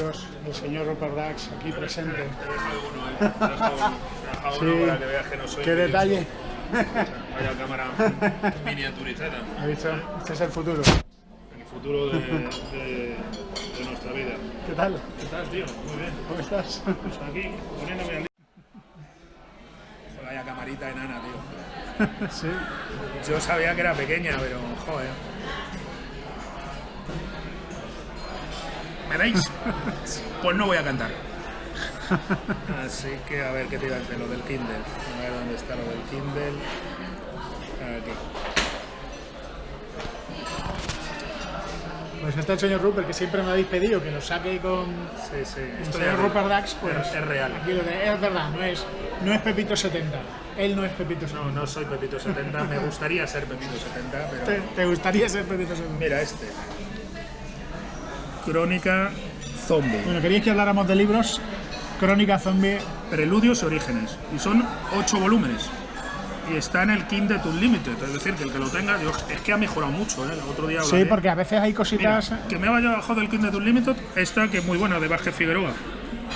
el señor Rupert Dax aquí presente. Te ¿eh? Para que veas que no soy Qué detalle. Vaya cámara miniaturizada. ¿Has visto? Este es el futuro. El futuro de, de, de nuestra vida. ¿Qué tal? ¿Qué tal, tío? Muy bien. ¿Cómo estás? Pues aquí, poniéndome al día. Vaya camarita enana, tío. Sí. Yo sabía que era pequeña, pero joder. ¿Me veis? Pues no voy a cantar. Así que a ver qué te iba a decir, lo del Kindle. A ver dónde está lo del Kindle. Aquí. Pues está el señor Rupert, que siempre me habéis pedido que lo saque con Sí, sí. el Esto señor Rupert Dax. Pues es, es real. Aquí lo de, es verdad, no es, no es Pepito 70. Él no es Pepito 70. No, no soy Pepito 70. Me gustaría ser Pepito 70, pero. ¿Te, te gustaría ser Pepito 70? Mira este. Crónica Zombie. Bueno, queríais que habláramos de libros. Crónica Zombie. Preludios y Orígenes. Y son ocho volúmenes. Y está en el Kindle Unlimited. Es decir, que el que lo tenga, yo- es que ha mejorado mucho. ¿eh? El otro día Sí, hablaré. porque a veces hay Mira, cositas. que me vaya bajado del Kindle Unlimited, esta que es muy buena, de Vázquez Figueroa.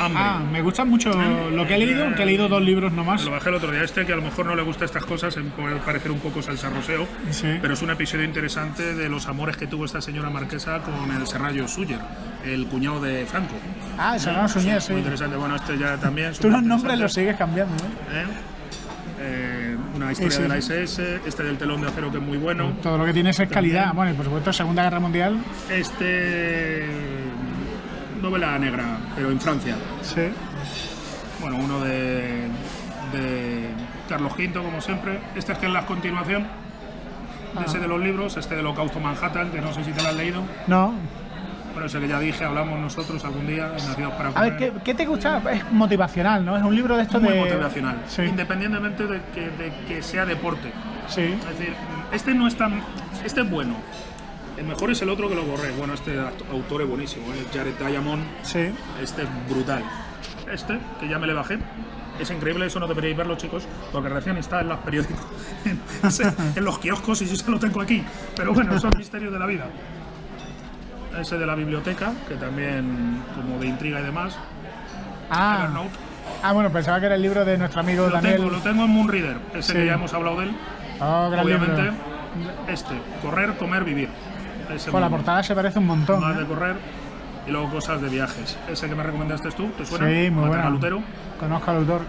Hambre. Ah, me gusta mucho lo que he leído, aunque he leído dos libros nomás. Lo bajé el otro día. Este, que a lo mejor no le gusta estas cosas, en- puede parecer un poco salsarroseo, Sí. pero es un episodio interesante de los amores que tuvo esta señora marquesa con el Serrallo Suyer, el cuñado de Franco. Ah, eso no Suñer, sí. Muy interesante. Bueno, este ya también. Tú los nombres los sigues cambiando, ¿eh? ¿Eh? Eh, una historia de la. SS, este del telón de acero que es muy bueno. Todo lo que tienes es calidad. Bueno, y por supuesto, Segunda Guerra Mundial. Este novela negra, pero en Francia. Sí. Bueno, uno de, de Carlos V, como siempre. Este es que es la continuación de ese de los libros, este del Holocausto Manhattan, que no sé si te lo has leído. No. Bueno, ese que ya dije, hablamos nosotros algún día, en Nacidos para A ver, ¿qué, qué te gusta? Es motivacional, ¿no? Es un libro de estos muy de. motivacional, Sí. independientemente de que, de que sea deporte. Sí. Es decir, este no es tan. Este es bueno. El mejor es el otro que lo borré. Bueno, este autor es buenísimo, ¿eh? Jared Diamond. Sí. Este es brutal. Este, que ya me le bajé. Es increíble, eso no deberíais verlo, chicos, porque recién está en los periódicos, en, los kioscos y yo se lo tengo aquí. Pero bueno, son misterios de la vida. Ese de la biblioteca, que también, como de intriga y demás. Ah. Ah, bueno, pensaba que era el libro de nuestro amigo Lo Daniel. tengo, lo tengo en Moonreader, ese Sí. que ya hemos hablado de él. Oh, gran Obviamente, libro. este, correr, comer, vivir. Ese Con la portada se parece un montón. más ¿eh? de correr y luego cosas de viajes. Ese que me recomendaste tú, ¿te suena? Sí, muy bueno. Lutero. Conozco al autor.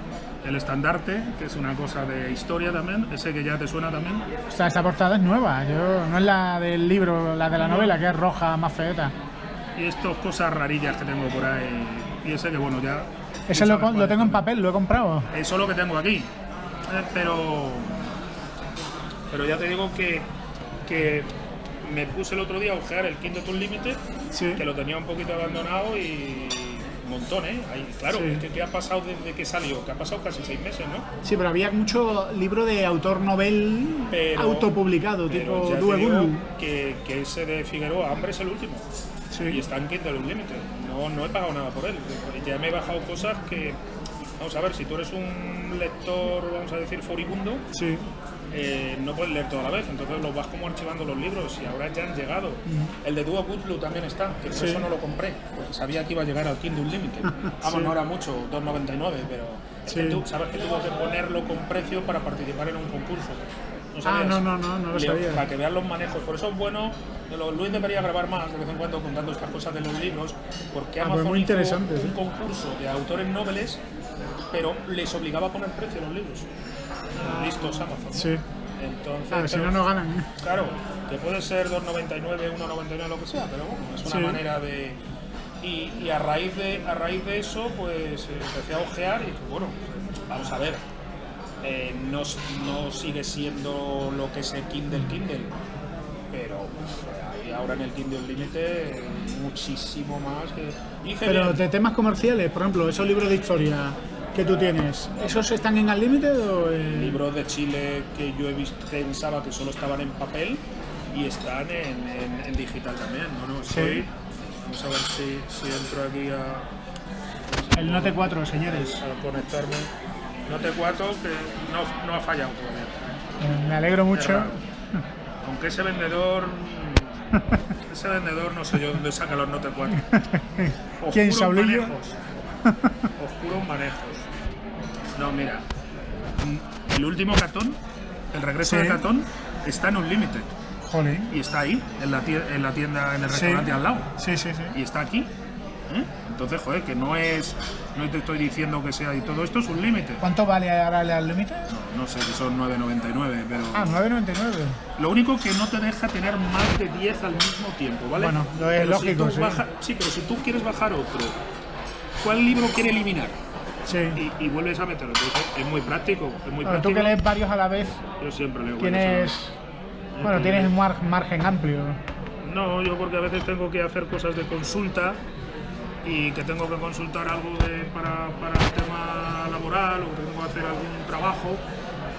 El estandarte, que es una cosa de historia también. Ese que ya te suena también. O sea, esta portada es nueva. Yo, no es la del libro, la de la novela, que es roja, más feeta. Y estas cosas rarillas que tengo por ahí. Y ese que bueno, ya. Ese lo, tengo en papel, lo he comprado. Eso es lo que tengo aquí. Eh, pero. Pero ya te digo que. que me puse el otro día a ojear el Kindle Unlimited, Sí. que lo tenía un poquito abandonado y. Un montón, ¿eh? Ahí, claro, Sí. ¿qué, qué ha pasado desde que salió? Que ha pasado casi seis meses, ¿no? Sí, pero había mucho libro de autor novel Pero- autopublicado, Pero tipo Due digo que, que ese de Figueroa, Hambre es el último. Sí. Y está en Kindle Unlimited. No, no he pagado nada por él. Ya me he bajado cosas que. Vamos a ver, si tú eres un lector, vamos a decir, furibundo, Sí. Eh, no puedes leer toda la vez. Entonces los vas como archivando los libros y ahora ya han llegado. El de Duo Goodblue también está, que por Sí. eso no lo compré, porque sabía que iba a llegar al Kindle Unlimited. Vamos, Sí. no era mucho, 2,99, pero es que Sí. tú sabes que tuvo que ponerlo con precio para participar en un concurso. ¿No Ah, no, no, no, no lo sabía. Para que vean los manejos. Por eso es bueno, Luis debería grabar más de vez en cuando contando estas cosas de los libros, porque Ah, pues Amazon muy hizo interesante, un sí. concurso de autores noveles, pero les obligaba a poner precio a los libros. Listos Amazon. Sí. Entonces, Ah, si no, no ganan. ¿eh? Claro, que puede ser 2,99, 1,99, lo que sea, pero bueno, es una Sí. manera de... Y, y a, raíz de, a raíz de eso, pues eh, empecé a ojear y dije, bueno, vamos a ver, eh, no, sigue siendo lo que es el Kindle Kindle, pero pues, hay ahora en el Kindle Límite muchísimo más que... Hice Pero bien. de temas comerciales, por ejemplo, esos libros de historia que tú tienes, ¿esos están en Unlimited o en... libros de Chile que yo he visto, pensaba que solo estaban en papel y están en, en- en digital también. No, no, estoy. Vamos a ver si, si entro aquí a, El Note 4, señores. a conectarme. Note 4 que no, no ha fallado todavía. Eh, Me alegro mucho. Aunque ese vendedor Ese vendedor no sé yo dónde saca los Note 4. ¿Quién, Saulillo? manejos. Oscuros manejos. No, mira. El último catón, el regreso Sí. de catón, está en un límite. Jolín. Y está ahí, en la tienda, en, la tienda, en el Sí. restaurante al lado. Sí, sí, sí. Y está aquí. ¿eh? Entonces, joder, que no es. No te estoy diciendo que sea. Y todo esto es un límite. ¿Cuánto vale ahora el límite? No, no sé si son 9.99, pero. Ah, 9.99. Lo único que no te deja tener más de 10 al mismo tiempo, ¿vale? Bueno, lo es Pero lógico, si sí. baja- sí, pero si tú quieres bajar otro, ¿cuál libro quiere eliminar? Sí. Y, y vuelves a meterlo. Entonces, es muy práctico. Es muy Bueno, tú que lees varios a la vez, Yo siempre leo. tienes. varios Bueno, tienes mar- margen amplio. No, yo porque a veces tengo que hacer cosas de consulta y que tengo que consultar algo de- para, para el tema laboral o que tengo que hacer algún trabajo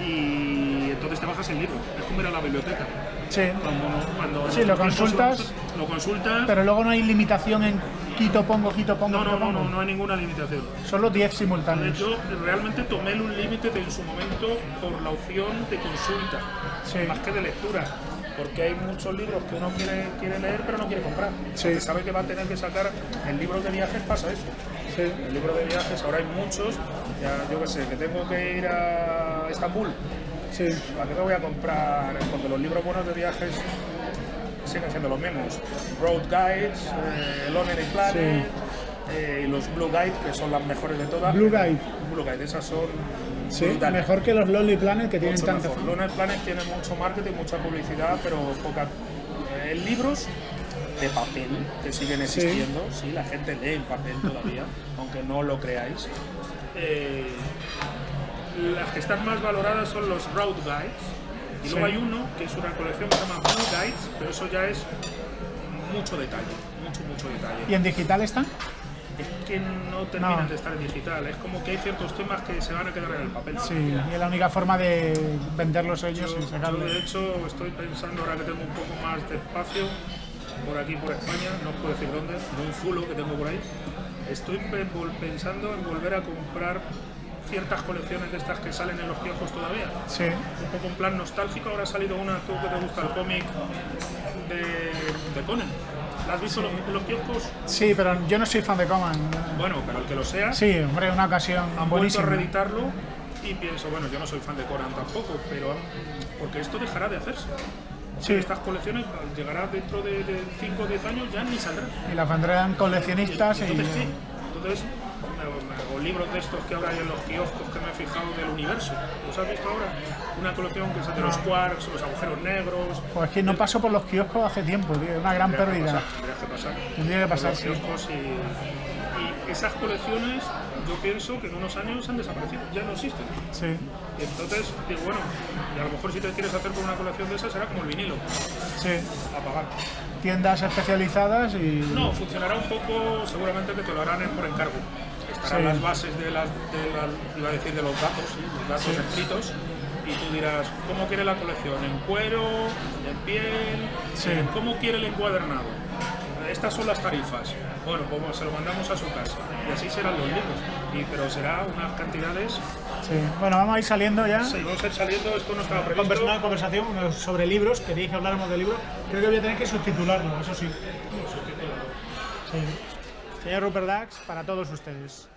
y entonces te bajas el libro. Es como ir a la biblioteca. Sí. Cuando, cuando Sí, lo consultas, Lo consultas. Pero luego no hay limitación en quito pongo, quito pongo, no, no, no, no, no hay ninguna limitación. Solo 10 De simultáneos. hecho, realmente tomé un límite de- en su momento por la opción de consulta, Sí. más que de lectura. Porque hay muchos libros que uno quiere, quiere leer pero no quiere comprar. Sí. Porque sabe que va a tener que sacar. En libros de viajes pasa eso. Sí. En el libro de viajes ahora hay muchos. Ya, yo qué sé, que tengo que ir a Estambul. Sí. ¿Para qué me voy a comprar? Porque los libros buenos de viajes siguen siendo los mismos. Road Guides, eh, Lonely Planet eh, y los Blue Guide, que son las mejores de todas. Blue Guide. Blue Guide, esas son Sí, brutales. mejor que los Lonely Planet que tienen fama. Lonely Planet tiene mucho marketing, mucha publicidad, pero poca. eh, libros de papel que siguen existiendo, sí, la gente lee en papel todavía, aunque no lo creáis. Eh, las que están más valoradas son los Road Guides. Y luego Sí. hay uno que es una colección que se llama Blue Guides, pero eso ya es mucho detalle, mucho, mucho detalle. ¿Y en digital están? Es que no terminan No. de estar en digital, es como que hay ciertos temas que se van a quedar en el papel. Sí, y es la única forma de venderlos ellos Yo, yo, de hecho, estoy pensando ahora que tengo un poco más de espacio por aquí, por España, no os puedo decir dónde, de un zulo que tengo por ahí. Estoy pensando en volver a comprar ciertas colecciones de estas que salen en los kioscos todavía. Sí, Un poco en plan nostálgico, ahora ha salido una, tú que te gusta el cómic de, de Conan. ¿La has visto los- en los kioscos? sí, pero yo no soy fan de Coman. Bueno, pero el que lo sea, Sí, hombre, una ocasión han vuelto a buenísima. reeditarlo y pienso, bueno, yo no soy fan de Conan tampoco, pero porque esto dejará de hacerse. Sí. Estas colecciones llegará dentro de 5 o 10 años, ya ni saldrán. Y la vendrán coleccionistas y... Entonces, ¿qué? Entonces, hago libros de estos que ahora hay en los kioscos que me he fijado del universo. ¿Los has visto ahora? Una colección que es de los quarks, los agujeros negros. Pues es que no paso por los kioscos hace tiempo, tío. Una gran Tendría que pérdida. pasar, tendría que pasar. Tendría que pasar, sí. y, y esas colecciones, yo pienso que en unos años han desaparecido, ya no existen. Sí, Y entonces, digo, bueno, y a lo mejor si te quieres hacer con una colección de esas será como el vinilo, sí. a pagar. Tiendas especializadas y... No, funcionará un poco, seguramente que te lo harán por encargo. Sí. las bases de las, de la- iba a decir de los datos, sí, los datos Sí. escritos, y tú dirás, ¿cómo quiere la colección? ¿En cuero? ¿En piel? Sí. Eh, ¿Cómo quiere el encuadernado? Estas son las tarifas. Bueno, pues se lo mandamos a su casa. Y así serán los libros. Y, pero será unas cantidades. Sí. Bueno, vamos a ir saliendo ya. Sí, vamos a ir saliendo, esto no estaba previsto. Convers- una conversación sobre libros, queréis que habláramos de libros. Creo que voy a tener que subtitularlo, eso sí. sí. Señor Rupert Dax, para todos ustedes.